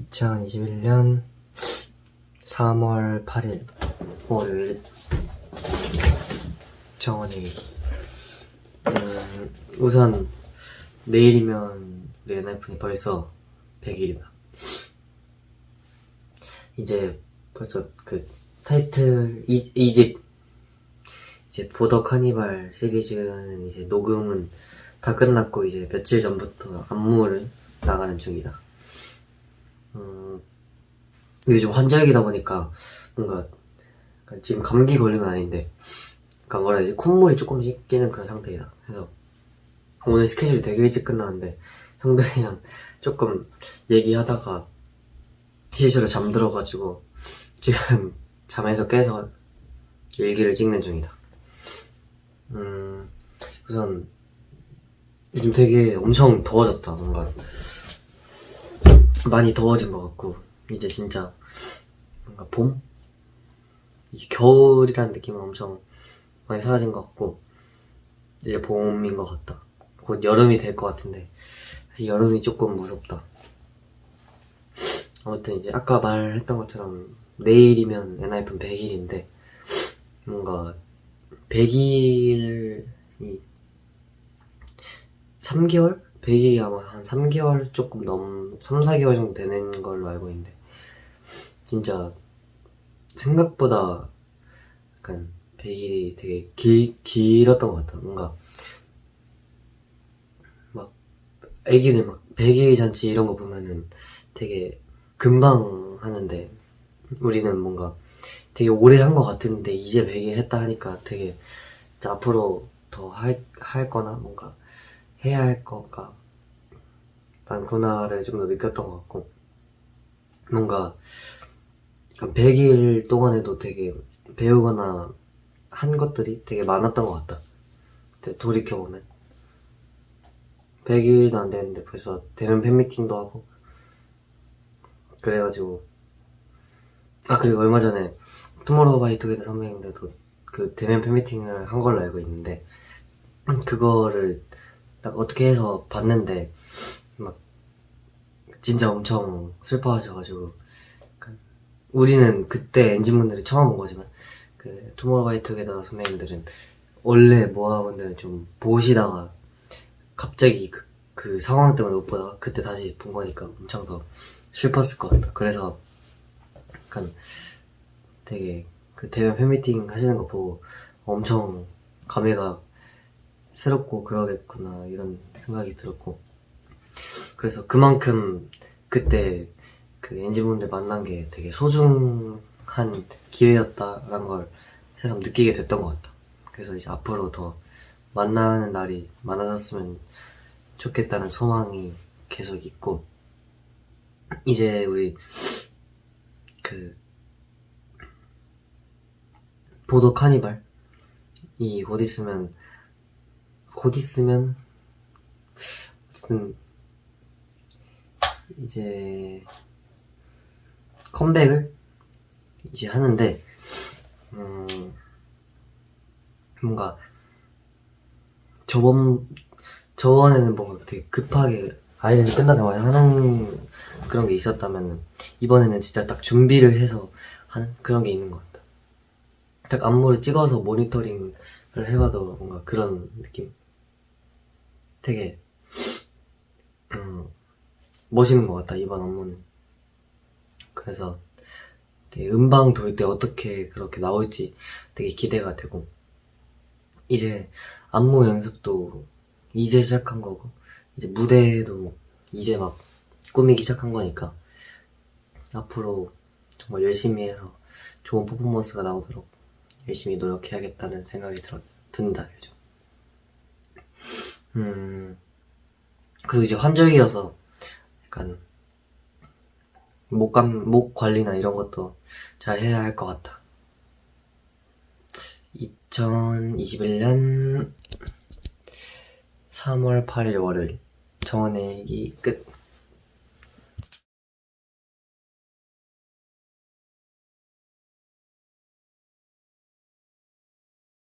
2021년 3월 8일 월요일 정원의 음, 우선 내일이면 우리 엔하이픈이 벌써 100일이다. 이제 벌써 그 타이틀 이, 이집 이제 보더 카니발 시리즈는 이제 녹음은 다 끝났고 이제 며칠 전부터 안무를 나가는 중이다. 음, 요즘 환절기다 보니까 뭔가 지금 감기 걸린 건 아닌데 그러니까 뭐라 해야지? 콧물이 조금씩 끼는 그런 상태이다. 그래서 오늘 스케줄이 되게 일찍 끝나는데 형들이랑 조금 얘기하다가 실수로 잠들어가지고 지금 잠에서 깨서 일기를 찍는 중이다. 음 우선 요즘 되게 엄청 더워졌다. 뭔가 많이 더워진 것 같고 이제 진짜 뭔가 봄? 겨울이라는 느낌은 엄청 많이 사라진 것 같고 이제 봄인 것 같다 곧 여름이 될 것 같은데 사실 여름이 조금 무섭다 아무튼 이제 아까 말했던 것처럼 내일이면 엔하이픈 100일인데 뭔가 100일이 3개월? 100일이 아마 한 3개월 조금 넘, 3, 4개월 정도 되는 걸로 알고 있는데 진짜 생각보다 약간 100일이 되게 길, 길었던 것 같아 뭔가 막 애기들 막 100일 잔치 이런 거 보면은 되게 금방 하는데 우리는 뭔가 되게 오래 한 것 같은데 이제 100일 했다 하니까 되게 앞으로 더 할, 할 거나 뭔가 해야 할 거가 많구나를 좀 더 느꼈던 것 같고 뭔가 100일 동안에도 되게 배우거나 한 것들이 되게 많았던 것 같다. 돌이켜보면. 100일도 안 됐는데 벌써 대면 팬미팅도 하고. 그래가지고 아 그리고 얼마 전에 투모로우 바이 투게더 선배님들도 그 대면 팬미팅을 한 걸로 알고 있는데 그거를 딱 어떻게 해서 봤는데 막 진짜 엄청 슬퍼하셔가지고 그 우리는 그때 엔진분들이 처음 온 거지만 그 투모로우바이투게더 선배님들은 원래 모아분들을 좀 보시다가 갑자기 그, 그 상황 때문에 못 보다가 그때 다시 본 거니까 엄청 더 슬펐을 것 같다. 그래서 약간 되게 그 대면 팬미팅 하시는 거 보고 엄청 감회가 새롭고 그러겠구나 이런 생각이 들었고. 그래서 그만큼 그때 그 엔진분들 만난 게 되게 소중한 기회였다라는 걸 새삼 느끼게 됐던 것 같다. 그래서 이제 앞으로 더 만나는 날이 많아졌으면 좋겠다는 소망이 계속 있고 이제 우리 그 보도 카니발이 곧 있으면 곧 있으면 어쨌든 이제 컴백을 이제 하는데 음 뭔가 저번 저번에는 뭔가 되게 급하게 아이랜드 끝나자마자 하는 그런 게 있었다면 이번에는 진짜 딱 준비를 해서 하는 그런 게 있는 것 같다. 딱 안무를 찍어서 모니터링을 해봐도 뭔가 그런 느낌 되게 음, 멋있는 것 같다 이번 안무는. 그래서 음방 돌 때 어떻게 그렇게 나올지 되게 기대가 되고. 이제 안무 연습도 이제 시작한 거고 이제 무대도 이제 막 꾸미기 시작한 거니까 앞으로 정말 열심히 해서 좋은 퍼포먼스가 나오도록 열심히 노력해야겠다는 생각이 들어, 든다 요즘 음. 그리고 이제 환절기여서 약간 목감, 목 관리나 이런 것도 잘 해야 할 것 같다 2021년 3월 8일 월요일. 정원의 얘기 끝